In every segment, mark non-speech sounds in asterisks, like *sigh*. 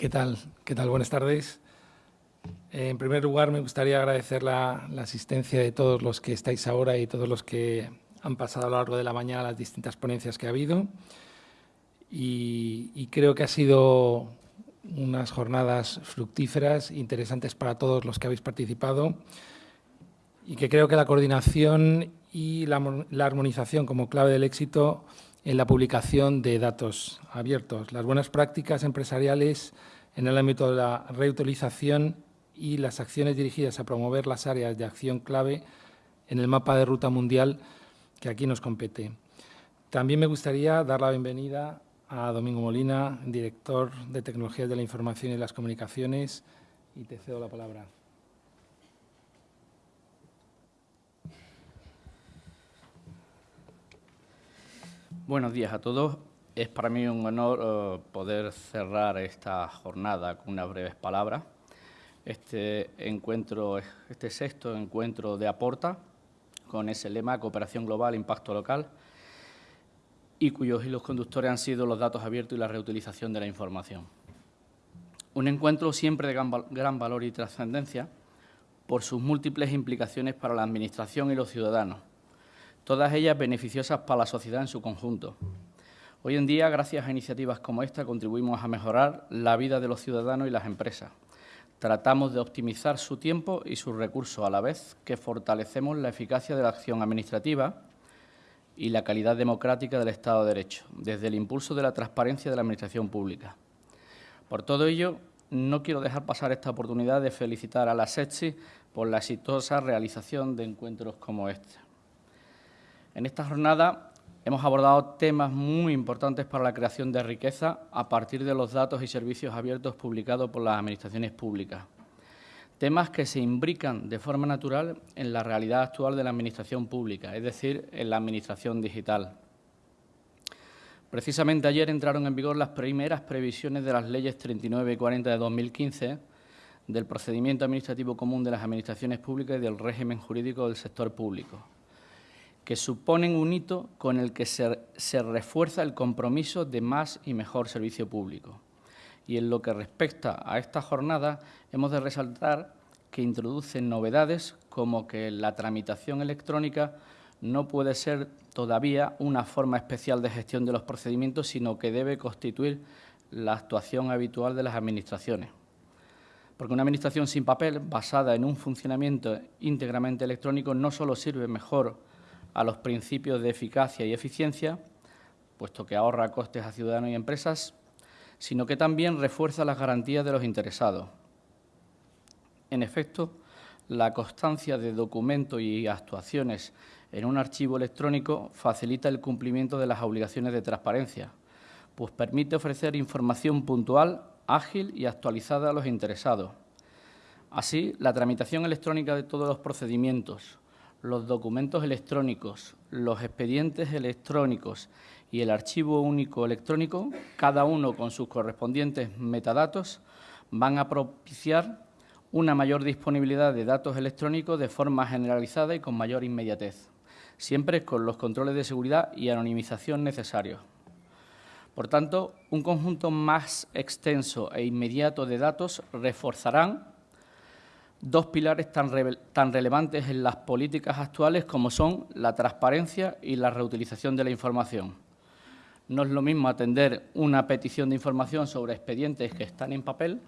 ¿Qué tal? ¿Qué tal? Buenas tardes. En primer lugar, me gustaría agradecer la, asistencia de todos los que estáis ahora y todos los que han pasado a lo largo de la mañana las distintas ponencias que ha habido. Y, creo que ha sido unas jornadas fructíferas, interesantes para todos los que habéis participado y que creo que la coordinación y la armonización como clave del éxito en la publicación de datos abiertos, las buenas prácticas empresariales en el ámbito de la reutilización y las acciones dirigidas a promover las áreas de acción clave en el mapa de ruta mundial que aquí nos compete. También me gustaría dar la bienvenida a Domingo Molina, director de Tecnologías de la Información y las Comunicaciones, y te cedo la palabra. Buenos días a todos. Es para mí un honor eh, poder cerrar esta jornada con unas breves palabras. Este encuentro, este sexto encuentro de Aporta, con ese lema Cooperación Global, Impacto Local, y cuyos hilos conductores han sido los datos abiertos y la reutilización de la información. Un encuentro siempre de gran valor y trascendencia por sus múltiples implicaciones para la Administración y los ciudadanos, todas ellas beneficiosas para la sociedad en su conjunto. Hoy en día, gracias a iniciativas como esta, contribuimos a mejorar la vida de los ciudadanos y las empresas. Tratamos de optimizar su tiempo y sus recursos, a la vez que fortalecemos la eficacia de la acción administrativa y la calidad democrática del Estado de Derecho, desde el impulso de la transparencia de la Administración pública. Por todo ello, no quiero dejar pasar esta oportunidad de felicitar a la SETSI por la exitosa realización de encuentros como este. En esta jornada hemos abordado temas muy importantes para la creación de riqueza a partir de los datos y servicios abiertos publicados por las administraciones públicas. Temas que se imbrican de forma natural en la realidad actual de la administración pública, es decir, en la administración digital. Precisamente ayer entraron en vigor las primeras previsiones de las leyes 39 y 40 de 2015 del procedimiento administrativo común de las administraciones públicas y del régimen jurídico del sector público que suponen un hito con el que se, refuerza el compromiso de más y mejor servicio público. Y en lo que respecta a esta jornada, hemos de resaltar que introducen novedades como que la tramitación electrónica no puede ser todavía una forma especial de gestión de los procedimientos, sino que debe constituir la actuación habitual de las administraciones. Porque una administración sin papel, basada en un funcionamiento íntegramente electrónico, no solo sirve mejor a los principios de eficacia y eficiencia, puesto que ahorra costes a ciudadanos y empresas, sino que también refuerza las garantías de los interesados. En efecto, la constancia de documentos y actuaciones en un archivo electrónico facilita el cumplimiento de las obligaciones de transparencia, pues permite ofrecer información puntual, ágil y actualizada a los interesados. Así, la tramitación electrónica de todos los procedimientos, los documentos electrónicos, los expedientes electrónicos y el archivo único electrónico, cada uno con sus correspondientes metadatos, van a propiciar una mayor disponibilidad de datos electrónicos de forma generalizada y con mayor inmediatez, siempre con los controles de seguridad y anonimización necesarios. Por tanto, un conjunto más extenso e inmediato de datos reforzarán dos pilares tan, relevantes en las políticas actuales como son la transparencia y la reutilización de la información. No es lo mismo atender una petición de información sobre expedientes que están en papel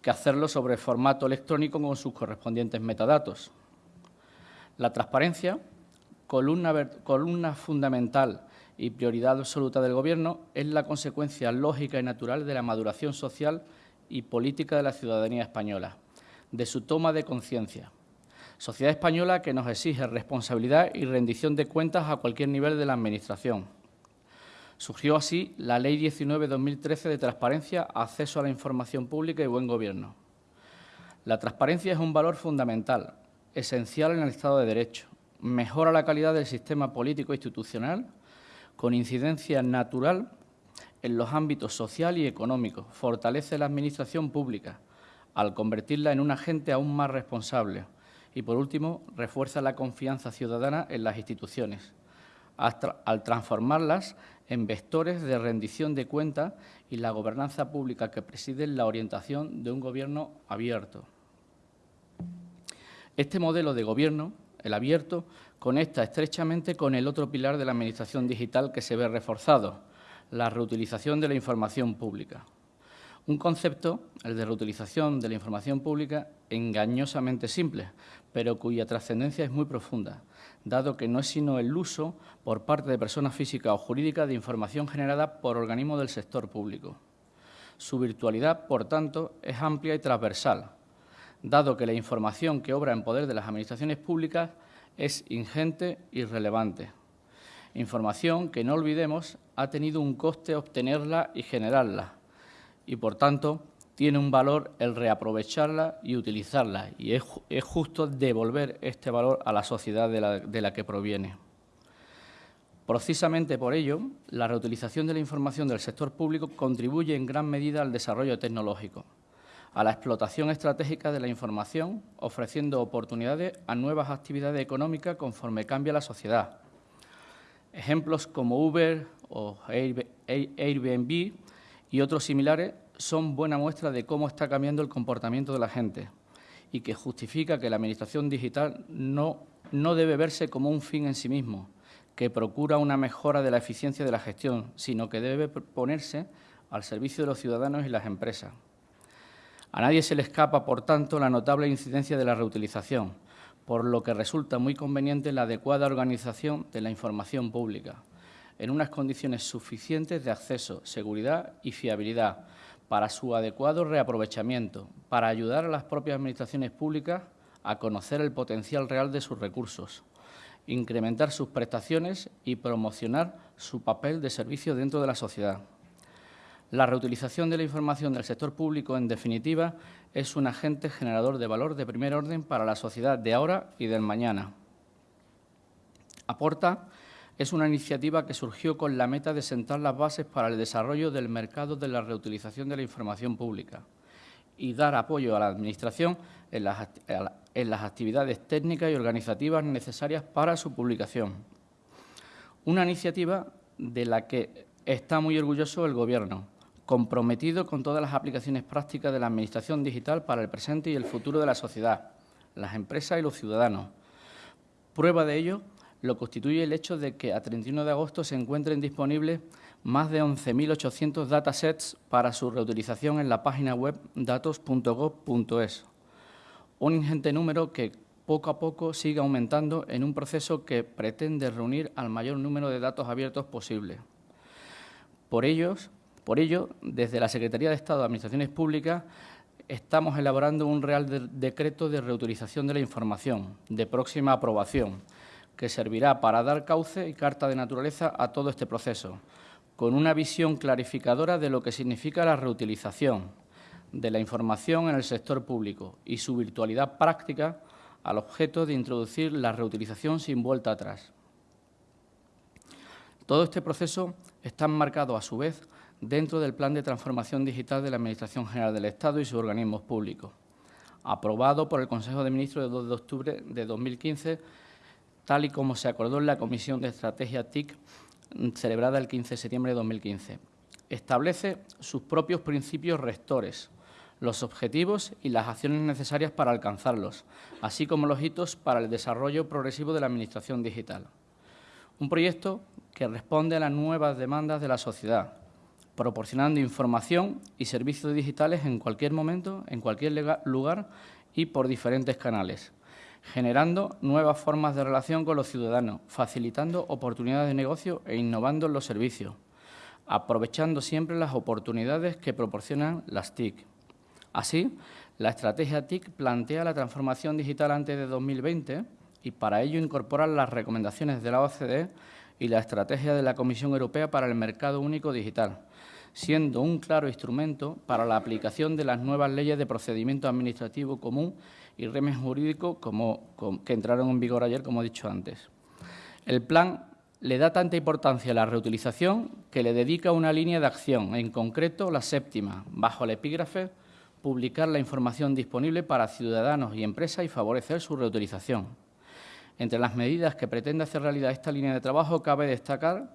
que hacerlo sobre formato electrónico con sus correspondientes metadatos. La transparencia, columna, columna fundamental y prioridad absoluta del Gobierno, es la consecuencia lógica y natural de la maduración social y política de la ciudadanía española de su toma de conciencia. Sociedad española que nos exige responsabilidad y rendición de cuentas a cualquier nivel de la Administración. Surgió así la Ley 19-2013 de Transparencia, Acceso a la Información Pública y Buen Gobierno. La transparencia es un valor fundamental, esencial en el Estado de Derecho. Mejora la calidad del sistema político institucional, con incidencia natural en los ámbitos social y económico. Fortalece la Administración pública, al convertirla en un agente aún más responsable. Y, por último, refuerza la confianza ciudadana en las instituciones, al transformarlas en vectores de rendición de cuentas y la gobernanza pública que presiden la orientación de un gobierno abierto. Este modelo de gobierno, el abierto, conecta estrechamente con el otro pilar de la Administración digital que se ve reforzado, la reutilización de la información pública. Un concepto, el de reutilización de la información pública, engañosamente simple, pero cuya trascendencia es muy profunda, dado que no es sino el uso por parte de personas físicas o jurídicas de información generada por organismos del sector público. Su virtualidad, por tanto, es amplia y transversal, dado que la información que obra en poder de las administraciones públicas es ingente y relevante. Información que, no olvidemos, ha tenido un coste obtenerla y generarla, y, por tanto, tiene un valor el reaprovecharla y utilizarla, y es, justo devolver este valor a la sociedad de la, que proviene. Precisamente por ello, la reutilización de la información del sector público contribuye en gran medida al desarrollo tecnológico, a la explotación estratégica de la información, ofreciendo oportunidades a nuevas actividades económicas conforme cambia la sociedad. Ejemplos como Uber o Airbnb y otros similares son buena muestra de cómo está cambiando el comportamiento de la gente y que justifica que la Administración digital no, no debe verse como un fin en sí mismo, que procura una mejora de la eficiencia de la gestión, sino que debe ponerse al servicio de los ciudadanos y las empresas. A nadie se le escapa, por tanto, la notable incidencia de la reutilización, por lo que resulta muy conveniente la adecuada organización de la información pública, en unas condiciones suficientes de acceso, seguridad y fiabilidad, para su adecuado reaprovechamiento, para ayudar a las propias administraciones públicas a conocer el potencial real de sus recursos, incrementar sus prestaciones y promocionar su papel de servicio dentro de la sociedad. La reutilización de la información del sector público, en definitiva, es un agente generador de valor de primer orden para la sociedad de ahora y del mañana. Aporta es una iniciativa que surgió con la meta de sentar las bases para el desarrollo del mercado de la reutilización de la información pública y dar apoyo a la Administración en las, actividades técnicas y organizativas necesarias para su publicación. Una iniciativa de la que está muy orgulloso el Gobierno, comprometido con todas las aplicaciones prácticas de la Administración digital para el presente y el futuro de la sociedad, las empresas y los ciudadanos. Prueba de ello lo constituye el hecho de que a 31 de agosto se encuentren disponibles más de 11.800 datasets para su reutilización en la página web datos.gov.es. Un ingente número que poco a poco sigue aumentando en un proceso que pretende reunir al mayor número de datos abiertos posible. Por, por ello, desde la Secretaría de Estado de Administraciones Públicas estamos elaborando un Real Decreto de Reutilización de la Información, de próxima aprobación, que servirá para dar cauce y carta de naturaleza a todo este proceso, con una visión clarificadora de lo que significa la reutilización de la información en el sector público y su virtualidad práctica al objeto de introducir la reutilización sin vuelta atrás. Todo este proceso está enmarcado, a su vez, dentro del Plan de Transformación Digital de la Administración General del Estado y sus organismos públicos, aprobado por el Consejo de Ministros del 2 de octubre de 2015 tal y como se acordó en la Comisión de Estrategia TIC mm, celebrada el 15 de septiembre de 2015. Establece sus propios principios rectores, los objetivos y las acciones necesarias para alcanzarlos, así como los hitos para el desarrollo progresivo de la Administración digital. Un proyecto que responde a las nuevas demandas de la sociedad, proporcionando información y servicios digitales en cualquier momento, en cualquier lugar y por diferentes canales, generando nuevas formas de relación con los ciudadanos, facilitando oportunidades de negocio e innovando en los servicios, aprovechando siempre las oportunidades que proporcionan las TIC. Así, la estrategia TIC plantea la transformación digital antes de 2020 y para ello incorpora las recomendaciones de la OCDE y la estrategia de la Comisión Europea para el Mercado Único Digital, siendo un claro instrumento para la aplicación de las nuevas leyes de procedimiento administrativo común y régimen jurídico como, que entraron en vigor ayer, como he dicho antes. El plan le da tanta importancia a la reutilización que le dedica una línea de acción, en concreto la séptima, bajo el epígrafe publicar la información disponible para ciudadanos y empresas y favorecer su reutilización. Entre las medidas que pretende hacer realidad esta línea de trabajo cabe destacar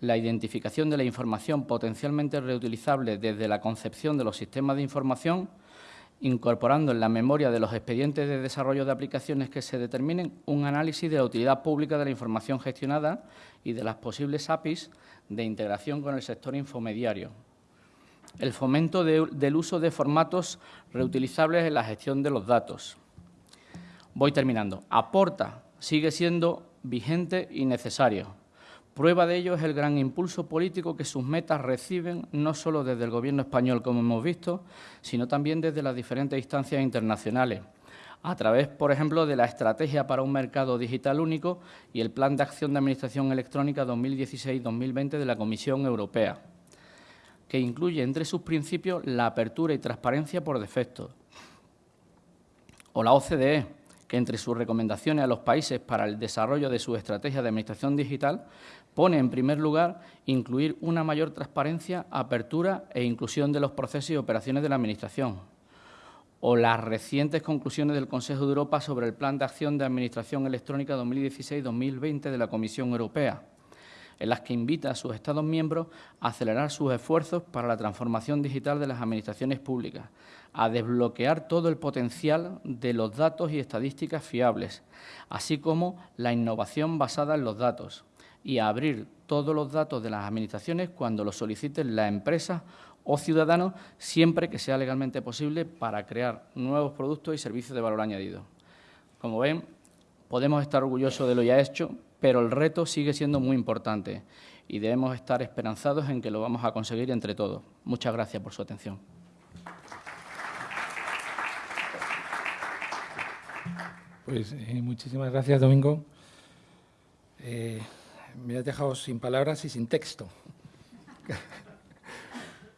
la identificación de la información potencialmente reutilizable desde la concepción de los sistemas de información, incorporando en la memoria de los expedientes de desarrollo de aplicaciones que se determinen un análisis de la utilidad pública de la información gestionada y de las posibles APIs de integración con el sector infomediario. El fomento del uso de formatos reutilizables en la gestión de los datos. Voy terminando. Aporta, sigue siendo vigente y necesario Prueba de ello es el gran impulso político que sus metas reciben no solo desde el Gobierno español, como hemos visto, sino también desde las diferentes instancias internacionales, a través, por ejemplo, de la Estrategia para un Mercado Digital Único y el Plan de Acción de Administración Electrónica 2016-2020 de la Comisión Europea, que incluye entre sus principios la apertura y transparencia por defecto, o la OCDE, que entre sus recomendaciones a los países para el desarrollo de su estrategia de administración digital pone en primer lugar incluir una mayor transparencia, apertura e inclusión de los procesos y operaciones de la Administración, o las recientes conclusiones del Consejo de Europa sobre el Plan de Acción de Administración Electrónica 2016-2020 de la Comisión Europea, en las que invita a sus Estados miembros a acelerar sus esfuerzos para la transformación digital de las administraciones públicas, a desbloquear todo el potencial de los datos y estadísticas fiables, así como la innovación basada en los datos, y abrir todos los datos de las administraciones cuando los soliciten las empresas o ciudadanos, siempre que sea legalmente posible para crear nuevos productos y servicios de valor añadido. Como ven, podemos estar orgullosos de lo ya hecho, pero el reto sigue siendo muy importante y debemos estar esperanzados en que lo vamos a conseguir entre todos. Muchas gracias por su atención. Pues eh, muchísimas gracias, Domingo. Eh, me has dejado sin palabras y sin texto. *laughs*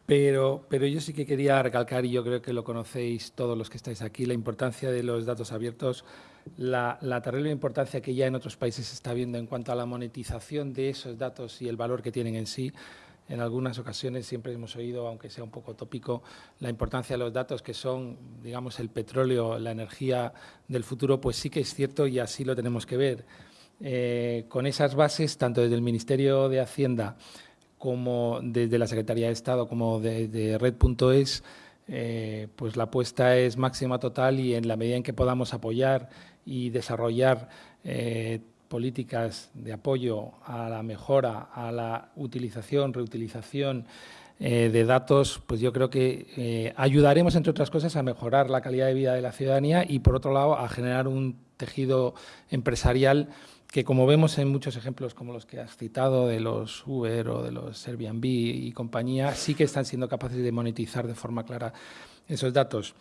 Pero, pero yo sí que quería recalcar, y yo creo que lo conocéis todos los que estáis aquí, la importancia de los datos abiertos, la, terrible importancia que ya en otros países se está viendo en cuanto a la monetización de esos datos y el valor que tienen en sí. En algunas ocasiones siempre hemos oído, aunque sea un poco tópico, la importancia de los datos que son, digamos, el petróleo, la energía del futuro, pues sí que es cierto y así lo tenemos que ver. Eh, con esas bases, tanto desde el Ministerio de Hacienda como desde la Secretaría de Estado, como de, Red.es, eh, pues la apuesta es máxima total y en la medida en que podamos apoyar y desarrollar eh, políticas de apoyo a la mejora, a la utilización, reutilización de datos, pues yo creo que ayudaremos, entre otras cosas, a mejorar la calidad de vida de la ciudadanía y, por otro lado, a generar un tejido empresarial que como vemos en muchos ejemplos como los que has citado de los Uber o de los Airbnb y compañía, sí que están siendo capaces de monetizar de forma clara esos datos.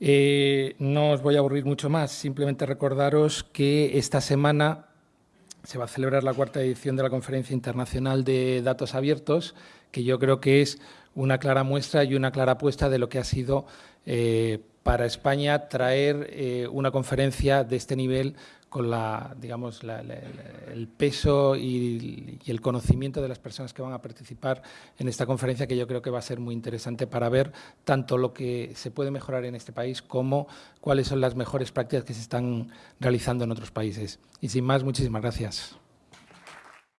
Eh, no os voy a aburrir mucho más, simplemente recordaros que esta semana se va a celebrar la cuarta edición de la Conferencia Internacional de Datos Abiertos, que yo creo que es una clara muestra y una clara apuesta de lo que ha sido eh, para España traer eh, una conferencia de este nivel con la, digamos, el peso y, y, el conocimiento de las personas que van a participar en esta conferencia, que yo creo que va a ser muy interesante para ver tanto lo que se puede mejorar en este país como cuáles son las mejores prácticas que se están realizando en otros países. Y sin más, muchísimas gracias.